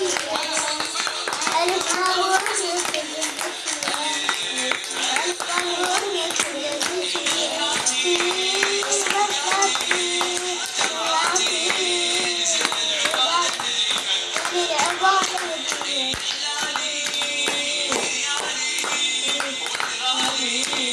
Alif Alif Alif Alif Hari